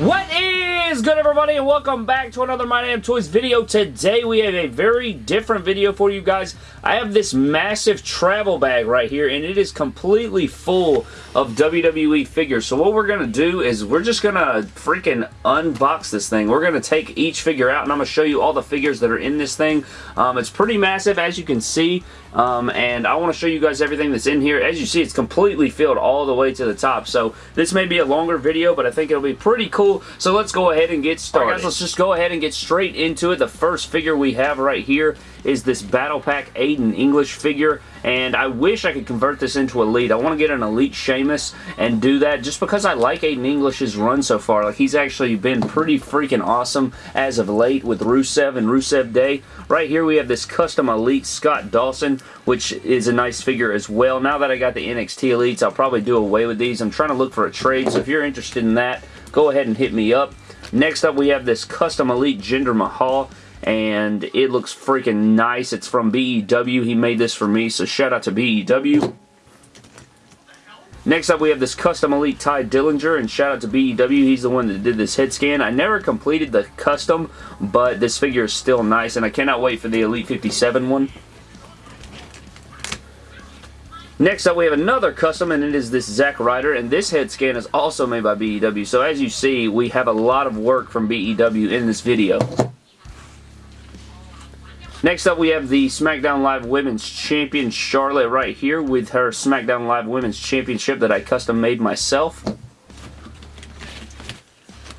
What is good everybody and welcome back to another My Damn Toys video. Today we have a very different video for you guys. I have this massive travel bag right here and it is completely full of WWE figures. So what we're going to do is we're just going to freaking unbox this thing. We're going to take each figure out and I'm going to show you all the figures that are in this thing. Um, it's pretty massive as you can see um, and I want to show you guys everything that's in here. As you see it's completely filled all the way to the top. So this may be a longer video but I think it'll be pretty cool. So let's go ahead and get started. guys, let's just go ahead and get straight into it. The first figure we have right here is this Battle Pack Aiden English figure, and I wish I could convert this into Elite. I want to get an Elite Sheamus and do that just because I like Aiden English's run so far. Like, he's actually been pretty freaking awesome as of late with Rusev and Rusev Day. Right here we have this custom Elite Scott Dawson, which is a nice figure as well. Now that I got the NXT Elites, I'll probably do away with these. I'm trying to look for a trade, so if you're interested in that, go ahead and hit me up. Next up, we have this custom Elite Jinder Mahal and it looks freaking nice. It's from BEW. He made this for me, so shout out to BEW. Next up, we have this custom Elite Tye Dillinger, and shout out to BEW. He's the one that did this head scan. I never completed the custom, but this figure is still nice, and I cannot wait for the Elite 57 one. Next up, we have another custom, and it is this Zack Ryder, and this head scan is also made by BEW. So as you see, we have a lot of work from BEW in this video. Next up, we have the SmackDown Live Women's Champion Charlotte right here with her SmackDown Live Women's Championship that I custom made myself.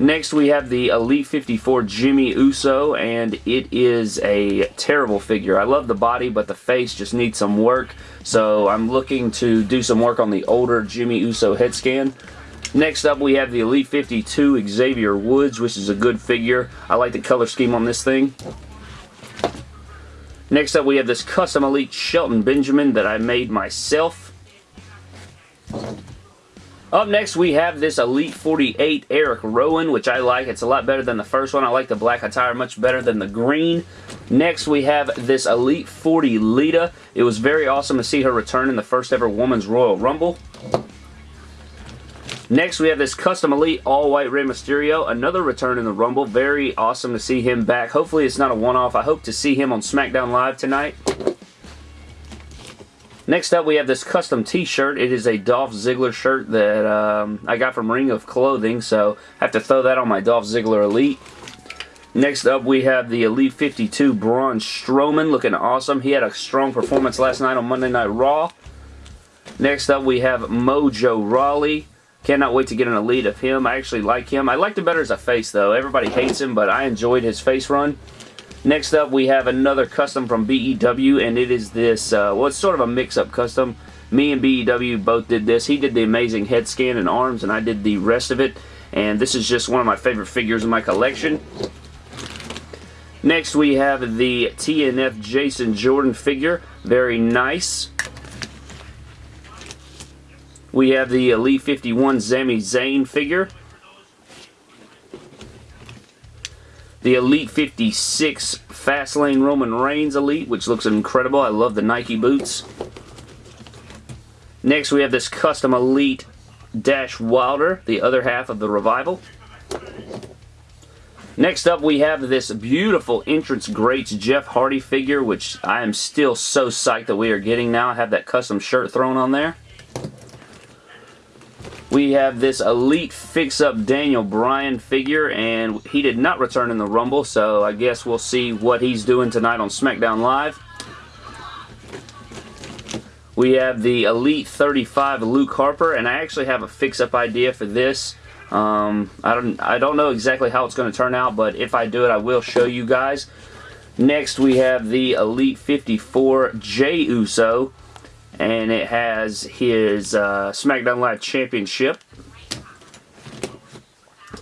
Next, we have the Elite 54 Jimmy Uso, and it is a terrible figure. I love the body, but the face just needs some work, so I'm looking to do some work on the older Jimmy Uso head scan. Next up, we have the Elite 52 Xavier Woods, which is a good figure. I like the color scheme on this thing. Next up, we have this custom Elite Shelton Benjamin that I made myself. Up next, we have this Elite 48 Eric Rowan, which I like. It's a lot better than the first one. I like the black attire much better than the green. Next, we have this Elite 40 Lita. It was very awesome to see her return in the first ever Women's Royal Rumble. Next, we have this Custom Elite All-White Rey Mysterio. Another return in the Rumble. Very awesome to see him back. Hopefully, it's not a one-off. I hope to see him on SmackDown Live tonight. Next up, we have this custom t-shirt. It is a Dolph Ziggler shirt that um, I got from Ring of Clothing, so I have to throw that on my Dolph Ziggler Elite. Next up, we have the Elite 52 Braun Strowman, looking awesome. He had a strong performance last night on Monday Night Raw. Next up, we have Mojo Rawley. Cannot wait to get an elite of him. I actually like him. I liked him better as a face, though. Everybody hates him, but I enjoyed his face run. Next up, we have another custom from BEW, and it is this, uh, well, it's sort of a mix-up custom. Me and BEW both did this. He did the amazing head scan and arms, and I did the rest of it. And this is just one of my favorite figures in my collection. Next, we have the TNF Jason Jordan figure. Very nice. We have the Elite 51 Sami Zayn figure. The Elite 56 Fastlane Roman Reigns Elite, which looks incredible. I love the Nike boots. Next, we have this custom Elite Dash Wilder, the other half of the Revival. Next up, we have this beautiful Entrance Greats Jeff Hardy figure, which I am still so psyched that we are getting now. I have that custom shirt thrown on there. We have this Elite Fix-Up Daniel Bryan figure, and he did not return in the Rumble, so I guess we'll see what he's doing tonight on SmackDown Live. We have the Elite 35 Luke Harper, and I actually have a fix-up idea for this. Um, I don't I don't know exactly how it's going to turn out, but if I do it, I will show you guys. Next, we have the Elite 54 Jey Uso and it has his uh, SmackDown Live Championship.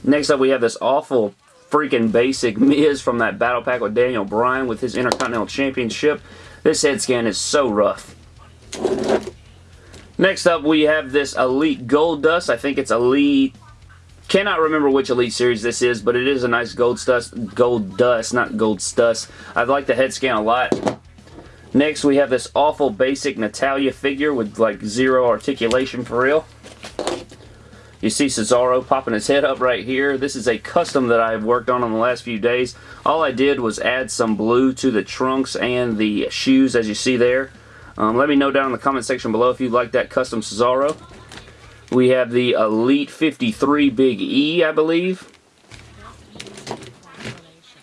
Next up, we have this awful freaking basic Miz from that battle pack with Daniel Bryan with his Intercontinental Championship. This head scan is so rough. Next up, we have this Elite Goldust. I think it's Elite... Cannot remember which Elite Series this is, but it is a nice gold dust, gold dust, not gold dust. I like the head scan a lot. Next, we have this awful basic Natalya figure with like zero articulation for real. You see Cesaro popping his head up right here. This is a custom that I've worked on in the last few days. All I did was add some blue to the trunks and the shoes as you see there. Um, let me know down in the comment section below if you'd like that custom Cesaro. We have the Elite 53 Big E, I believe.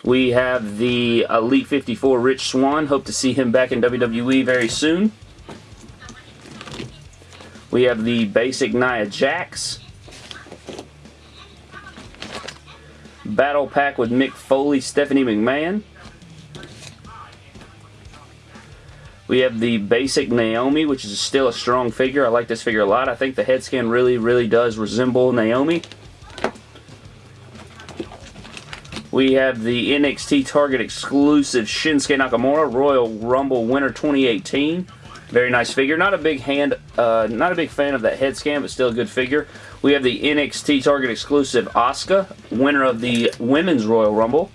We have the uh, Elite 54 Rich Swann. Hope to see him back in WWE very soon. We have the basic Nia Jax. Battle Pack with Mick Foley, Stephanie McMahon. We have the basic Naomi, which is still a strong figure. I like this figure a lot. I think the head scan really, really does resemble Naomi. We have the NXT Target exclusive Shinsuke Nakamura Royal Rumble Winner 2018. Very nice figure. Not a big hand, uh, not a big fan of that head scan, but still a good figure. We have the NXT Target exclusive Asuka, winner of the Women's Royal Rumble.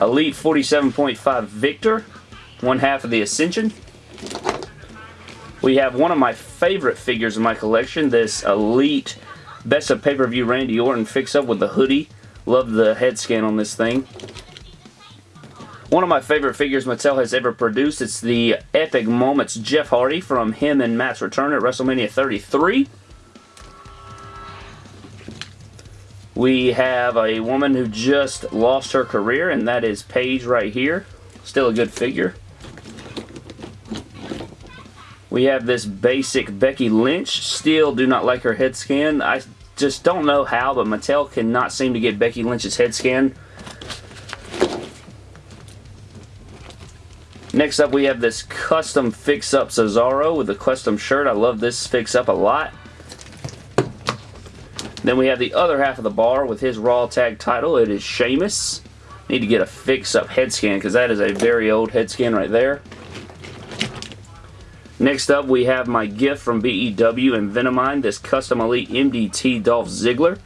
Elite 47.5 Viktor, one half of the Ascension. We have one of my favorite figures in my collection, this Elite Best of Pay-Per-View Randy Orton fix-up with the hoodie. Love the head scan on this thing. One of my favorite figures Mattel has ever produced. It's the Epic Moments Jeff Hardy from him and Matt's return at WrestleMania 33. We have a woman who just lost her career, and that is Paige right here. Still a good figure. We have this basic Becky Lynch. Still do not like her head scan. I just don't know how, but Mattel cannot seem to get Becky Lynch's head scan Next up, we have this custom fix-up Cesaro with a custom shirt. I love this fix-up a lot. Then we have the other half of the bar with his Raw Tag title. It is Sheamus. Need to get a fix-up head scan because that is a very old head scan right there. Next up, we have my gift from BEW and Venomine, this Custom Elite MDT Dolph Ziggler.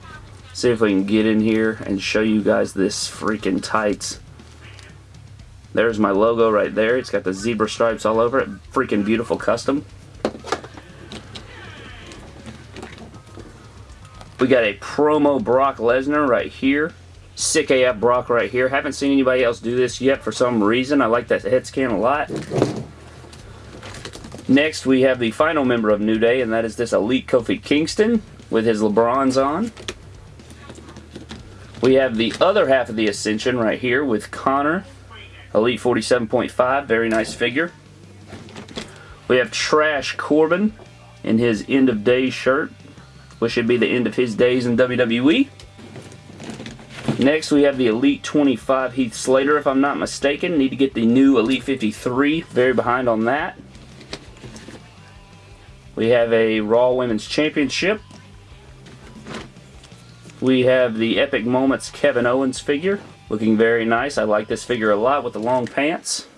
See if we can get in here and show you guys this freaking tights. There's my logo right there. It's got the zebra stripes all over it. Freaking beautiful custom. We got a promo Brock Lesnar right here. Sick AF Brock right here. Haven't seen anybody else do this yet for some reason. I like that head scan a lot. Next, we have the final member of New Day, and that is this Elite Kofi Kingston with his LeBrons on. We have the other half of the Ascension right here with Connor Elite 47.5, very nice figure. We have Trash Corbin in his end of days shirt, which should be the end of his days in WWE. Next, we have the Elite 25 Heath Slater, if I'm not mistaken. Need to get the new Elite 53. Very behind on that. We have a Raw Women's Championship. We have the Epic Moments Kevin Owens figure. Looking very nice. I like this figure a lot with the long pants.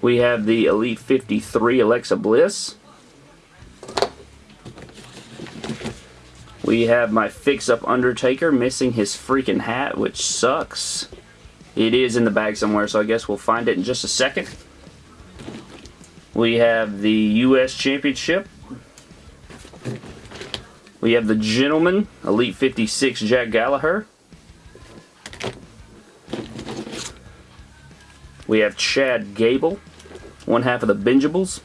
We have the Elite 53 Alexa Bliss. We have my fix-up Undertaker missing his freaking hat, which sucks. It is in the bag somewhere, so I guess we'll find it in just a second. We have the U.S. Championship. We have the Gentleman, Elite 56 Jack Gallagher. We have Chad Gable, one half of the Benjables.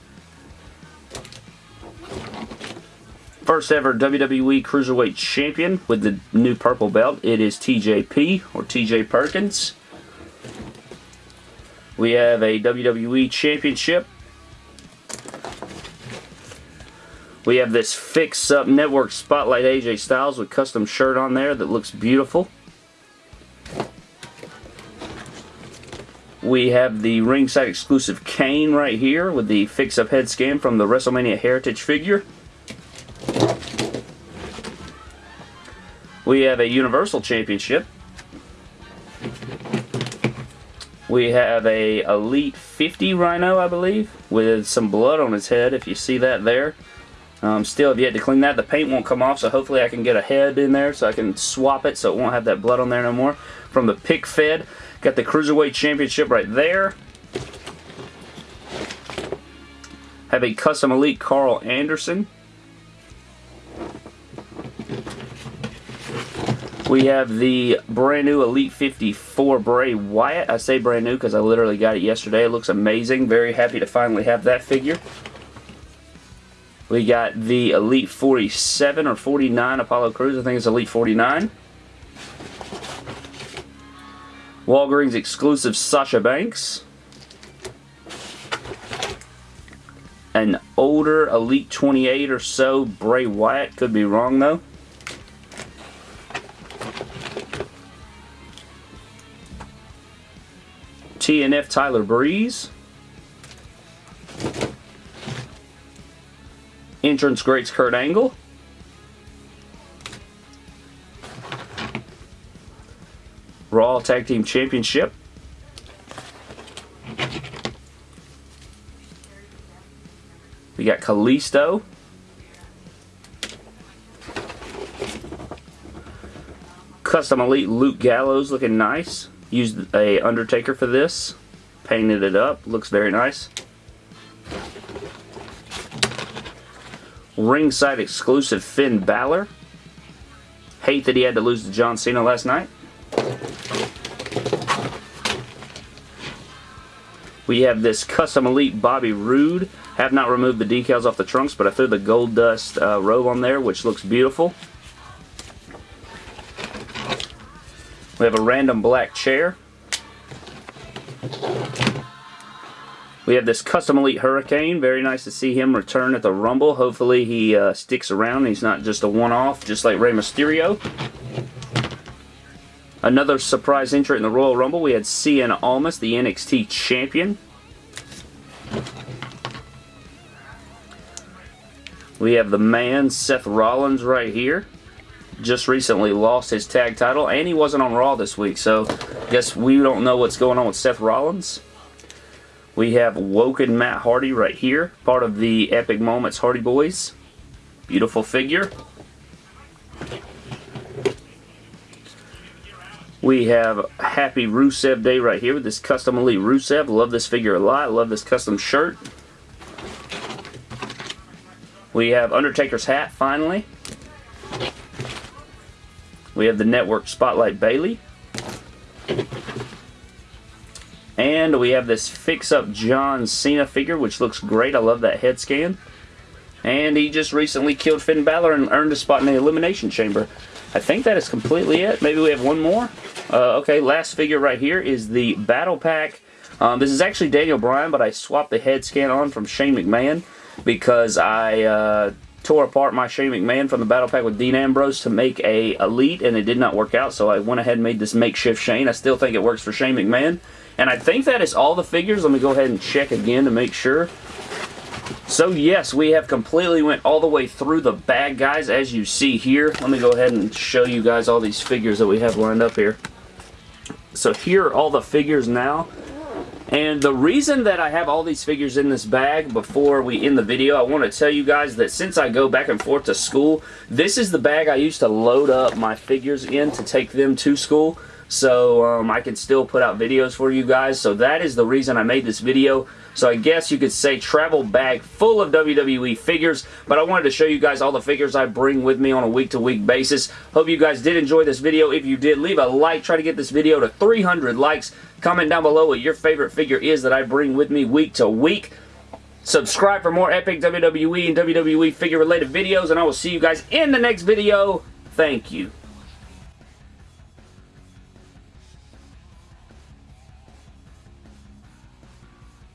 First ever WWE Cruiserweight Champion with the new purple belt. It is TJP, or TJ Perkins. We have a WWE Championship We have this Fix Up Network Spotlight AJ Styles with custom shirt on there that looks beautiful. We have the ringside exclusive Kane right here with the Fix Up head scan from the WrestleMania Heritage figure. We have a Universal Championship. We have a Elite 50 Rhino, I believe, with some blood on his head, if you see that there. Um, still have yet to clean that. The paint won't come off, so hopefully I can get a head in there so I can swap it so it won't have that blood on there no more. From the Pick Fed, got the Cruiserweight Championship right there. Have a Custom Elite Karl Anderson. We have the brand new Elite 54 Bray Wyatt. I say brand new because I literally got it yesterday. It looks amazing. Very happy to finally have that figure. We got the Elite 47 or 49 Apollo Crews. I think it's Elite 49. Walgreens exclusive Sasha Banks. An older Elite 28 or so Bray Wyatt. Could be wrong though. TNF Tyler Breeze. Entrance Greats Kurt Angle. Raw Tag Team Championship. We got Kalisto. Custom Elite Luke Gallows looking nice. Used a Undertaker for this. Painted it up. Looks very nice. Ringside exclusive Finn Balor. Hate that he had to lose to John Cena last night. We have this Custom Elite Bobby Roode. Have not removed the decals off the trunks, but I threw the gold dust uh, robe on there, which looks beautiful. We have a random black chair. We have this Custom Elite Hurricane. Very nice to see him return at the Rumble. Hopefully he uh, sticks around. He's not just a one-off, just like Rey Mysterio. Another surprise entrant in the Royal Rumble. We had Cien Almas, the NXT Champion. We have the man, Seth Rollins, right here just recently lost his tag title, and he wasn't on Raw this week, so I guess we don't know what's going on with Seth Rollins. We have Woken Matt Hardy right here, part of the Epic Moments Hardy Boys. Beautiful figure. We have Happy Rusev Day right here with this Custom Elite Rusev. Love this figure a lot. Love this custom shirt. We have Undertaker's hat, finally. We have the Network Spotlight Bayley. And we have this fix-up John Cena figure, which looks great. I love that head scan. And he just recently killed Finn Balor and earned a spot in the Elimination Chamber. I think that is completely it. Maybe we have one more. Uh, okay, last figure right here is the Battle Pack. Um, this is actually Daniel Bryan, but I swapped the head scan on from Shane McMahon because I uh, tore apart my Shane McMahon from the Battle Pack with Dean Ambrose to make a Elite, and it did not work out, so I went ahead and made this makeshift Shane. I still think it works for Shane McMahon. And I think that is all the figures. Let me go ahead and check again to make sure. So yes, we have completely went all the way through the bag, guys, as you see here. Let me go ahead and show you guys all these figures that we have lined up here. So here are all the figures now. And the reason that I have all these figures in this bag before we end the video, I want to tell you guys that since I go back and forth to school, this is the bag I used to load up my figures in to take them to school so um, I can still put out videos for you guys. So that is the reason I made this video. So I guess you could say travel bag full of WWE figures, but I wanted to show you guys all the figures I bring with me on a week-to-week -week basis. Hope you guys did enjoy this video. If you did, leave a like. Try to get this video to 300 likes. Comment down below what your favorite figure is that I bring with me week to week. Subscribe for more epic WWE and WWE figure related videos, and I will see you guys in the next video. Thank you.